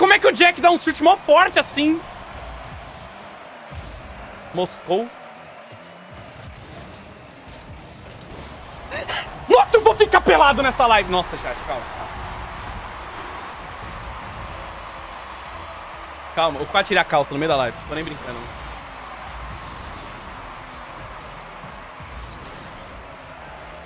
como é que o Jack dá um chute mó forte assim? Moscou. Nossa, eu vou ficar pelado nessa live. Nossa, chat, calma. Calma, eu vou tirar a calça no meio da live. Tô nem brincando.